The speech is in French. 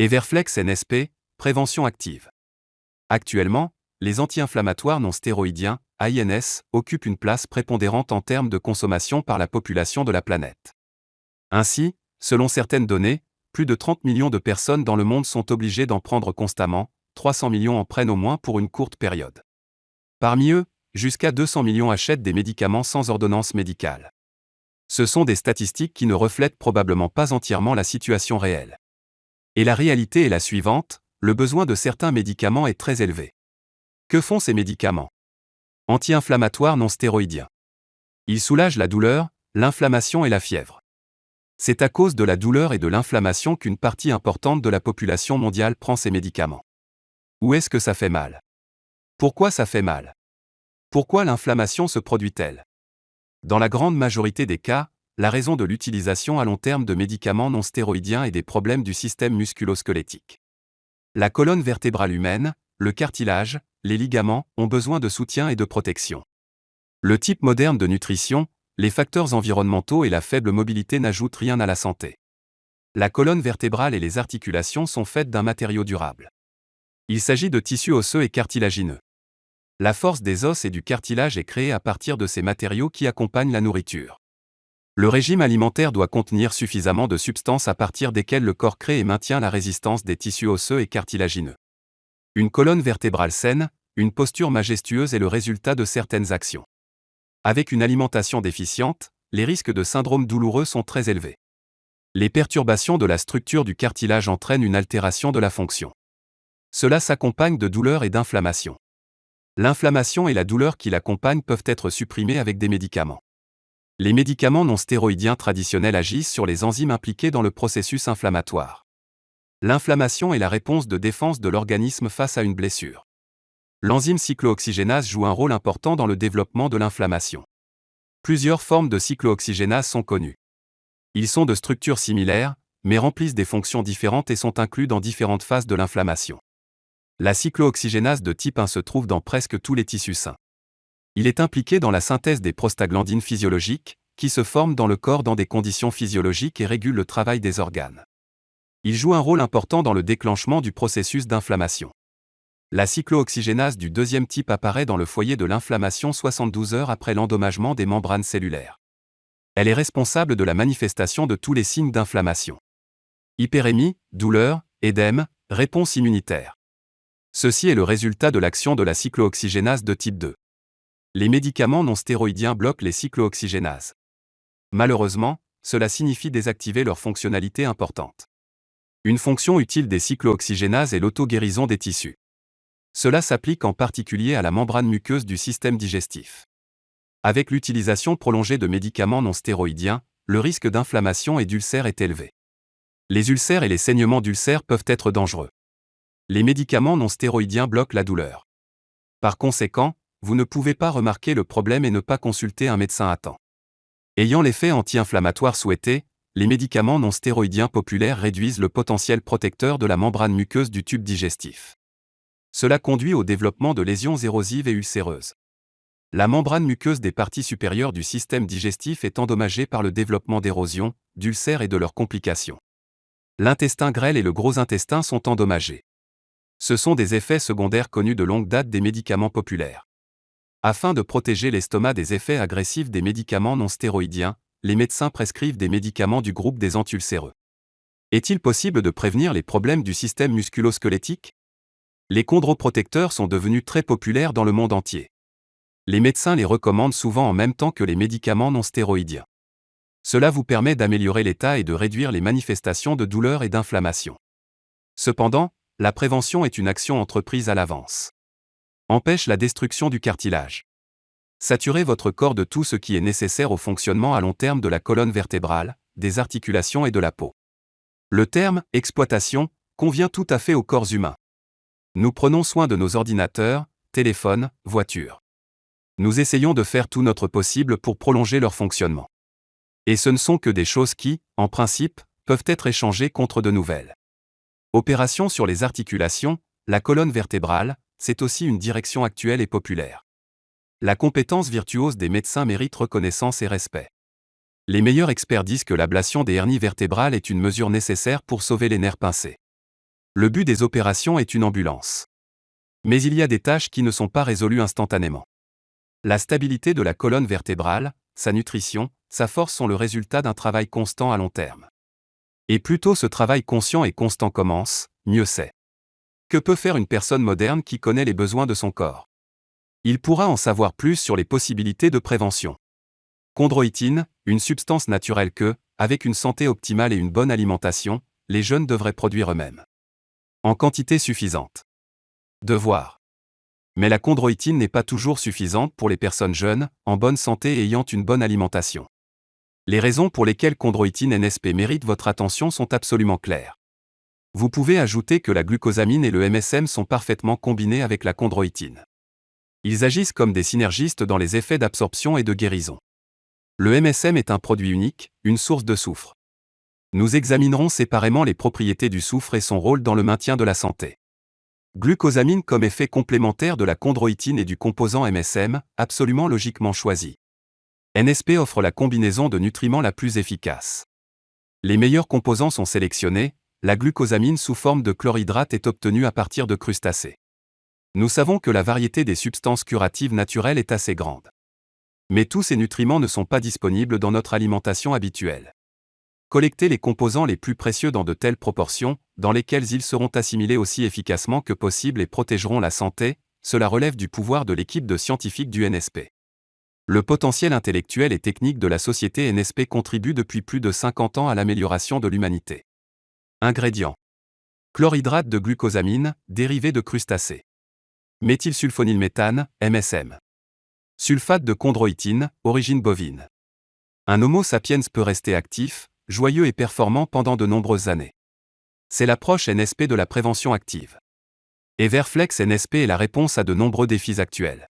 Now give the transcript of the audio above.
Everflex NSP, prévention active. Actuellement, les anti-inflammatoires non stéroïdiens, INS, occupent une place prépondérante en termes de consommation par la population de la planète. Ainsi, selon certaines données, plus de 30 millions de personnes dans le monde sont obligées d'en prendre constamment, 300 millions en prennent au moins pour une courte période. Parmi eux, jusqu'à 200 millions achètent des médicaments sans ordonnance médicale. Ce sont des statistiques qui ne reflètent probablement pas entièrement la situation réelle. Et la réalité est la suivante, le besoin de certains médicaments est très élevé. Que font ces médicaments? Anti-inflammatoires non stéroïdiens. Ils soulagent la douleur, l'inflammation et la fièvre. C'est à cause de la douleur et de l'inflammation qu'une partie importante de la population mondiale prend ces médicaments. Où est-ce que ça fait mal? Pourquoi ça fait mal? Pourquoi l'inflammation se produit-elle? Dans la grande majorité des cas, la raison de l'utilisation à long terme de médicaments non stéroïdiens est des problèmes du système musculo-squelettique. La colonne vertébrale humaine, le cartilage, les ligaments ont besoin de soutien et de protection. Le type moderne de nutrition, les facteurs environnementaux et la faible mobilité n'ajoutent rien à la santé. La colonne vertébrale et les articulations sont faites d'un matériau durable. Il s'agit de tissus osseux et cartilagineux. La force des os et du cartilage est créée à partir de ces matériaux qui accompagnent la nourriture. Le régime alimentaire doit contenir suffisamment de substances à partir desquelles le corps crée et maintient la résistance des tissus osseux et cartilagineux. Une colonne vertébrale saine, une posture majestueuse est le résultat de certaines actions. Avec une alimentation déficiente, les risques de syndrome douloureux sont très élevés. Les perturbations de la structure du cartilage entraînent une altération de la fonction. Cela s'accompagne de douleurs et d'inflammation. L'inflammation et la douleur qui l'accompagnent peuvent être supprimées avec des médicaments. Les médicaments non stéroïdiens traditionnels agissent sur les enzymes impliquées dans le processus inflammatoire. L'inflammation est la réponse de défense de l'organisme face à une blessure. L'enzyme cyclooxygénase joue un rôle important dans le développement de l'inflammation. Plusieurs formes de cyclooxygénase sont connues. Ils sont de structures similaires, mais remplissent des fonctions différentes et sont inclus dans différentes phases de l'inflammation. La cyclooxygénase de type 1 se trouve dans presque tous les tissus sains. Il est impliqué dans la synthèse des prostaglandines physiologiques, qui se forment dans le corps dans des conditions physiologiques et régulent le travail des organes. Il joue un rôle important dans le déclenchement du processus d'inflammation. La cyclooxygénase du deuxième type apparaît dans le foyer de l'inflammation 72 heures après l'endommagement des membranes cellulaires. Elle est responsable de la manifestation de tous les signes d'inflammation. Hyperémie, douleur, édème, réponse immunitaire. Ceci est le résultat de l'action de la cyclooxygénase de type 2 les médicaments non stéroïdiens bloquent les cyclooxygénases. Malheureusement, cela signifie désactiver leur fonctionnalité importante. Une fonction utile des cyclooxygénases est l'auto-guérison des tissus. Cela s'applique en particulier à la membrane muqueuse du système digestif. Avec l'utilisation prolongée de médicaments non stéroïdiens, le risque d'inflammation et d'ulcère est élevé. Les ulcères et les saignements d'ulcères peuvent être dangereux. Les médicaments non stéroïdiens bloquent la douleur. Par conséquent, vous ne pouvez pas remarquer le problème et ne pas consulter un médecin à temps. Ayant l'effet anti-inflammatoire souhaité, les médicaments non stéroïdiens populaires réduisent le potentiel protecteur de la membrane muqueuse du tube digestif. Cela conduit au développement de lésions érosives et ulcéreuses. La membrane muqueuse des parties supérieures du système digestif est endommagée par le développement d'érosion, d'ulcères et de leurs complications. L'intestin grêle et le gros intestin sont endommagés. Ce sont des effets secondaires connus de longue date des médicaments populaires. Afin de protéger l'estomac des effets agressifs des médicaments non stéroïdiens, les médecins prescrivent des médicaments du groupe des antulcéreux. Est-il possible de prévenir les problèmes du système musculo-squelettique? Les chondroprotecteurs sont devenus très populaires dans le monde entier. Les médecins les recommandent souvent en même temps que les médicaments non stéroïdiens. Cela vous permet d'améliorer l'état et de réduire les manifestations de douleur et d'inflammation. Cependant, la prévention est une action entreprise à l'avance. Empêche la destruction du cartilage. Saturez votre corps de tout ce qui est nécessaire au fonctionnement à long terme de la colonne vertébrale, des articulations et de la peau. Le terme exploitation convient tout à fait au corps humain. Nous prenons soin de nos ordinateurs, téléphones, voitures. Nous essayons de faire tout notre possible pour prolonger leur fonctionnement. Et ce ne sont que des choses qui, en principe, peuvent être échangées contre de nouvelles. Opération sur les articulations, la colonne vertébrale, c'est aussi une direction actuelle et populaire. La compétence virtuose des médecins mérite reconnaissance et respect. Les meilleurs experts disent que l'ablation des hernies vertébrales est une mesure nécessaire pour sauver les nerfs pincés. Le but des opérations est une ambulance. Mais il y a des tâches qui ne sont pas résolues instantanément. La stabilité de la colonne vertébrale, sa nutrition, sa force sont le résultat d'un travail constant à long terme. Et plus tôt ce travail conscient et constant commence, mieux c'est. Que peut faire une personne moderne qui connaît les besoins de son corps? Il pourra en savoir plus sur les possibilités de prévention. Chondroïtine, une substance naturelle que, avec une santé optimale et une bonne alimentation, les jeunes devraient produire eux-mêmes. En quantité suffisante. Devoir. Mais la chondroïtine n'est pas toujours suffisante pour les personnes jeunes, en bonne santé et ayant une bonne alimentation. Les raisons pour lesquelles chondroïtine NSP mérite votre attention sont absolument claires. Vous pouvez ajouter que la glucosamine et le MSM sont parfaitement combinés avec la chondroïtine. Ils agissent comme des synergistes dans les effets d'absorption et de guérison. Le MSM est un produit unique, une source de soufre. Nous examinerons séparément les propriétés du soufre et son rôle dans le maintien de la santé. Glucosamine comme effet complémentaire de la chondroïtine et du composant MSM, absolument logiquement choisi. NSP offre la combinaison de nutriments la plus efficace. Les meilleurs composants sont sélectionnés, la glucosamine sous forme de chlorhydrate est obtenue à partir de crustacés. Nous savons que la variété des substances curatives naturelles est assez grande. Mais tous ces nutriments ne sont pas disponibles dans notre alimentation habituelle. Collectez les composants les plus précieux dans de telles proportions, dans lesquelles ils seront assimilés aussi efficacement que possible et protégeront la santé, cela relève du pouvoir de l'équipe de scientifiques du NSP. Le potentiel intellectuel et technique de la société NSP contribue depuis plus de 50 ans à l'amélioration de l'humanité. Ingrédients. Chlorhydrate de glucosamine, dérivé de crustacés. Méthylsulfonylméthane, MSM. Sulfate de chondroïtine, origine bovine. Un Homo sapiens peut rester actif, joyeux et performant pendant de nombreuses années. C'est l'approche NSP de la prévention active. Everflex NSP est la réponse à de nombreux défis actuels.